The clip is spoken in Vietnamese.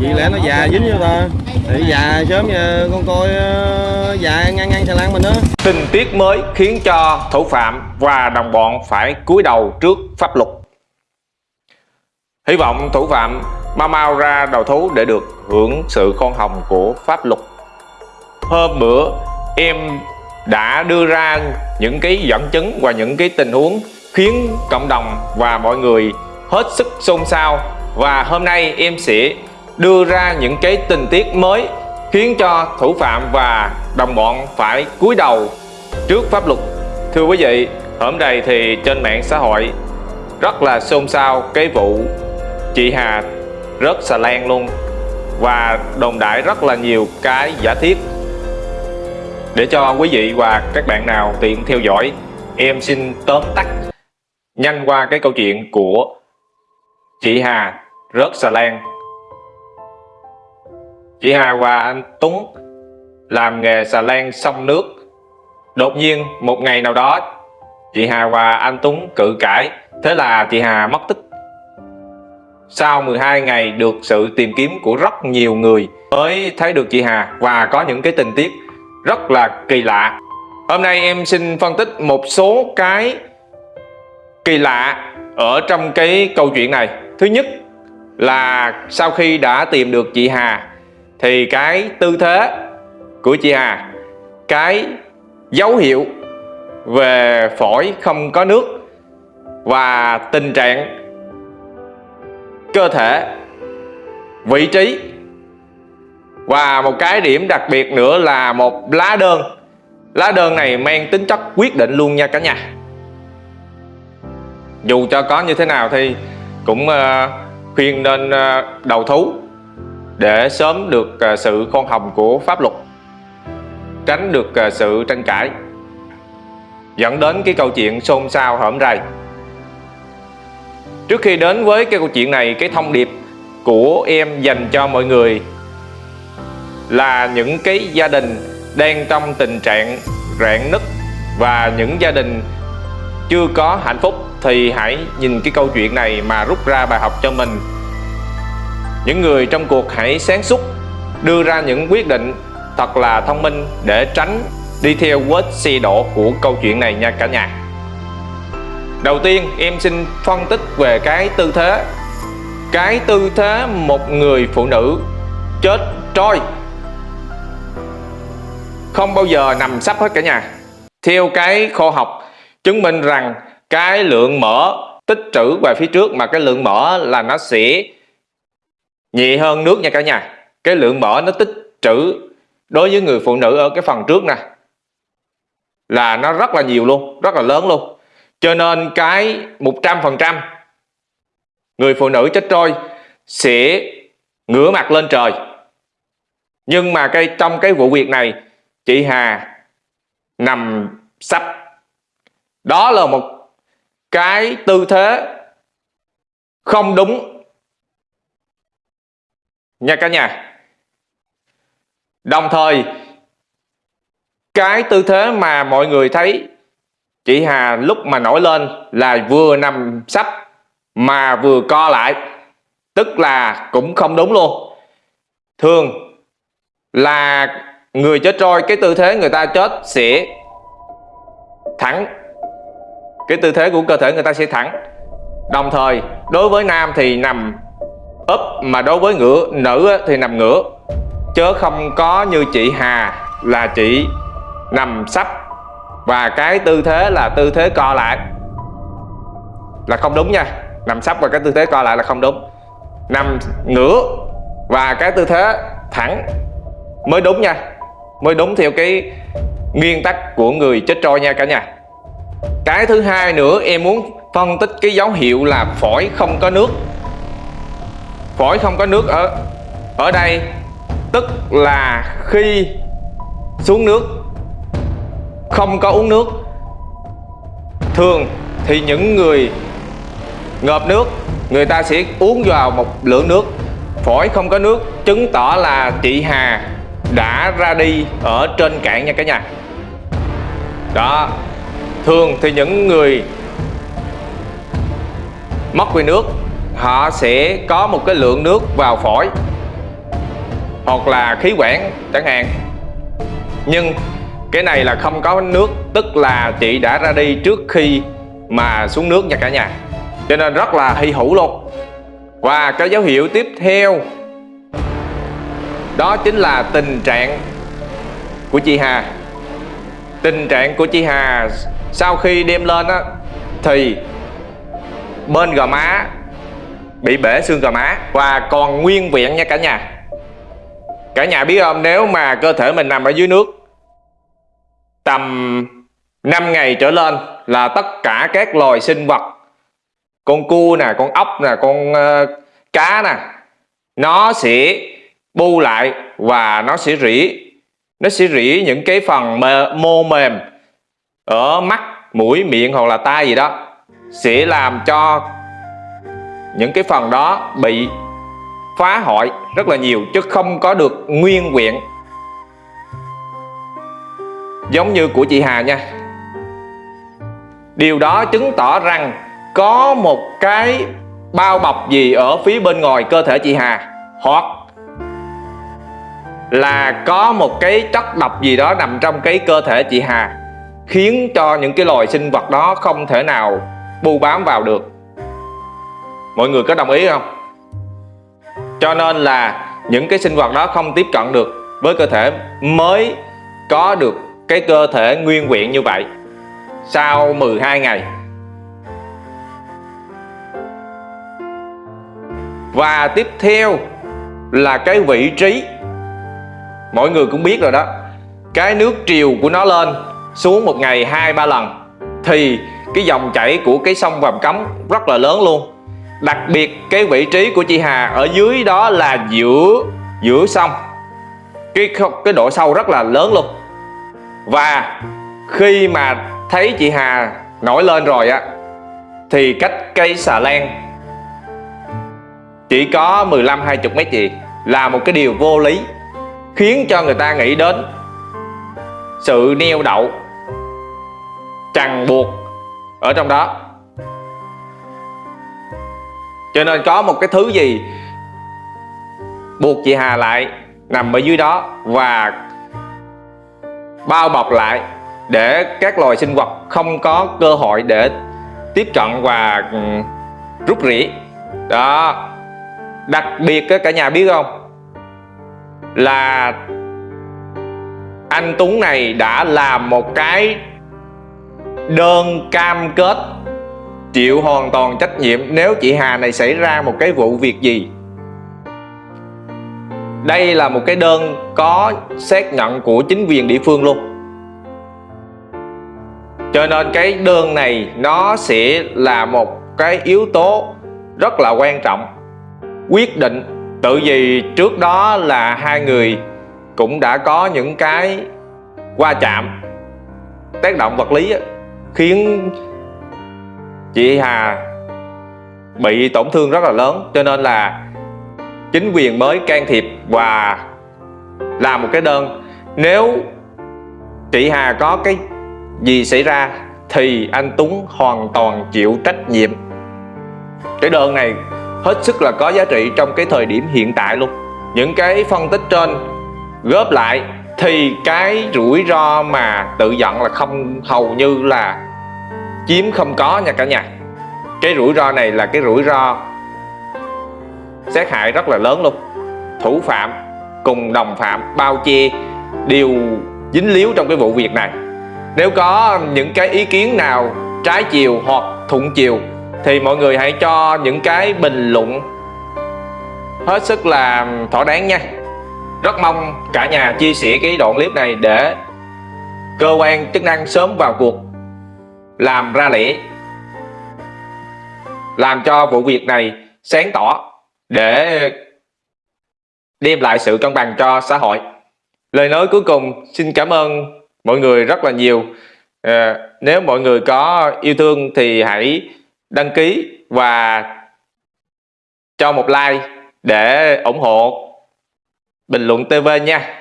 Vì lẽ nó già dính vô ta Thì già sớm giờ con coi ờ, già ngang ngang xà lan mình đó Tình tiết mới khiến cho thủ phạm và đồng bọn phải cúi đầu trước pháp luật. Hy vọng thủ phạm mau mau ra đầu thú để được hưởng sự khoan hồng của pháp luật. Hôm bữa, em đã đưa ra những cái dẫn chứng và những cái tình huống khiến cộng đồng và mọi người hết sức xôn xao và hôm nay em sẽ đưa ra những cái tình tiết mới khiến cho thủ phạm và đồng bọn phải cúi đầu trước pháp luật. Thưa quý vị, hôm nay thì trên mạng xã hội rất là xôn xao cái vụ chị Hà rớt xà lan luôn và đồn đại rất là nhiều cái giả thiết. Để cho quý vị và các bạn nào tiện theo dõi, em xin tóm tắt nhanh qua cái câu chuyện của chị Hà rớt xà lan chị Hà và anh Tuấn làm nghề xà lan sông nước. Đột nhiên, một ngày nào đó chị Hà và anh Tuấn cự cãi, thế là chị Hà mất tích. Sau 12 ngày được sự tìm kiếm của rất nhiều người mới thấy được chị Hà và có những cái tình tiết rất là kỳ lạ. Hôm nay em xin phân tích một số cái kỳ lạ ở trong cái câu chuyện này. Thứ nhất là sau khi đã tìm được chị Hà thì cái tư thế của chị Hà, cái dấu hiệu về phổi không có nước và tình trạng cơ thể, vị trí và một cái điểm đặc biệt nữa là một lá đơn. Lá đơn này mang tính chất quyết định luôn nha cả nhà. Dù cho có như thế nào thì cũng ờ, khuyên nên ờ, đầu thú để sớm được à, sự khoan hồng của pháp luật, tránh được à, sự tranh cãi, dẫn đến cái câu chuyện xôn xao hởm rầy. Trước khi đến với cái câu chuyện này, cái thông điệp của em dành cho mọi người là những cái gia đình đang trong tình trạng rạn nứt và những gia đình chưa có hạnh phúc thì hãy nhìn cái câu chuyện này mà rút ra bài học cho mình những người trong cuộc hãy sáng suốt, đưa ra những quyết định thật là thông minh để tránh đi theo vết xe đổ của câu chuyện này nha cả nhà. Đầu tiên, em xin phân tích về cái tư thế. Cái tư thế một người phụ nữ chết trôi. Không bao giờ nằm sắp hết cả nhà. Theo cái khoa học, chứng minh rằng cái lượng mỡ tích trữ về phía trước mà cái lượng mỡ là nó sẽ nhẹ hơn nước nha cả nhà. Cái lượng mỡ nó tích trữ đối với người phụ nữ ở cái phần trước nè. Là nó rất là nhiều luôn, rất là lớn luôn. Cho nên cái 100% người phụ nữ chết trôi sẽ ngửa mặt lên trời. Nhưng mà cái, trong cái vụ việc này, chị Hà nằm sắp đó là một cái tư thế không đúng nha cả nhà. Đồng thời, cái tư thế mà mọi người thấy chị Hà lúc mà nổi lên là vừa nằm sắp mà vừa co lại, tức là cũng không đúng luôn. Thường là người chết trôi, cái tư thế người ta chết sẽ thẳng. Cái tư thế của cơ thể người ta sẽ thẳng. Đồng thời, đối với nam thì nằm úp, mà đối với ngửa nữ thì nằm ngửa. Chớ không có như chị Hà, là chị nằm sắp và cái tư thế là tư thế co lại. Là không đúng nha, nằm sắp và cái tư thế co lại là không đúng. Nằm ngửa và cái tư thế thẳng mới đúng nha. Mới đúng theo cái nguyên tắc của người chết trôi nha cả nhà. Cái thứ hai nữa, em muốn phân tích cái dấu hiệu là phổi không có nước phổi không có nước ở ở đây. Tức là khi xuống nước, không có uống nước, thường thì những người ngợp nước, người ta sẽ uống vào một lượng nước. Phổi không có nước, chứng tỏ là chị Hà đã ra đi ở trên cạn nha cả nhà. Đó, thường thì những người mất về nước họ sẽ có một cái lượng nước vào phổi, hoặc là khí quản chẳng hạn. Nhưng cái này là không có nước, tức là chị đã ra đi trước khi mà xuống nước nha cả nhà. Cho nên rất là hy hữu luôn. Và cái dấu hiệu tiếp theo, đó chính là tình trạng của chị Hà. Tình trạng của chị Hà, sau khi đem lên á, thì bên gò má bị bể xương gò má. Và còn nguyên vẹn nha cả nhà. Cả nhà biết không nếu mà cơ thể mình nằm ở dưới nước tầm 5 ngày trở lên là tất cả các loài sinh vật con cua nè con ốc nè con uh, cá nè nó sẽ bu lại và nó sẽ rỉ. Nó sẽ rỉ những cái phần mô mềm ở mắt mũi miệng hoặc là tai gì đó sẽ làm cho những cái phần đó bị phá hoại rất là nhiều chứ không có được nguyên vẹn. Giống như của chị Hà nha. Điều đó chứng tỏ rằng có một cái bao bọc gì ở phía bên ngoài cơ thể chị Hà, hoặc là có một cái chất độc gì đó nằm trong cái cơ thể chị Hà, khiến cho những cái loài sinh vật đó không thể nào bu bám vào được mọi người có đồng ý không? Cho nên là những cái sinh vật đó không tiếp cận được với cơ thể mới có được cái cơ thể nguyên vẹn như vậy sau 12 ngày. Và tiếp theo là cái vị trí. Mọi người cũng biết rồi đó. Cái nước triều của nó lên xuống một ngày hai ba lần thì cái dòng chảy của cái sông Vàm Cấm rất là lớn luôn đặc biệt, cái vị trí của chị Hà ở dưới đó là giữa giữa sông. Cái cái độ sâu rất là lớn luôn. Và khi mà thấy chị Hà nổi lên rồi á, thì cách cây xà lan chỉ có 15 20 mét gì là một cái điều vô lý, khiến cho người ta nghĩ đến sự neo đậu chằng buộc ở trong đó cho nên có một cái thứ gì buộc chị Hà lại nằm ở dưới đó và bao bọc lại để các loài sinh vật không có cơ hội để tiếp cận và ừ, rút rỉ. Đó. Đặc biệt cả nhà biết không? Là anh Tuấn này đã làm một cái đơn cam kết chịu hoàn toàn trách nhiệm nếu chị Hà này xảy ra một cái vụ việc gì? Đây là một cái đơn có xác nhận của chính quyền địa phương luôn. Cho nên cái đơn này nó sẽ là một cái yếu tố rất là quan trọng. Quyết định, tự vì trước đó là hai người cũng đã có những cái va chạm, tác động vật lý khiến chị Hà bị tổn thương rất là lớn, cho nên là chính quyền mới can thiệp và làm một cái đơn. Nếu chị Hà có cái gì xảy ra thì anh Tuấn hoàn toàn chịu trách nhiệm. Cái đơn này hết sức là có giá trị trong cái thời điểm hiện tại luôn. Những cái phân tích trên góp lại thì cái rủi ro mà tự giận là không, hầu như là chiếm không có nha cả nhà. Cái rủi ro này là cái rủi ro sát hại rất là lớn luôn. Thủ phạm, cùng đồng phạm, bao che, đều dính líu trong cái vụ việc này. Nếu có những cái ý kiến nào trái chiều hoặc thuận chiều, thì mọi người hãy cho những cái bình luận hết sức là thỏa đáng nha. Rất mong cả nhà chia sẻ cái đoạn clip này để cơ quan chức năng sớm vào cuộc làm ra lẽ làm cho vụ việc này sáng tỏ để đem lại sự cân bằng cho xã hội. Lời nói cuối cùng xin cảm ơn mọi người rất là nhiều. À, nếu mọi người có yêu thương thì hãy đăng ký và cho một like để ủng hộ bình luận TV nha.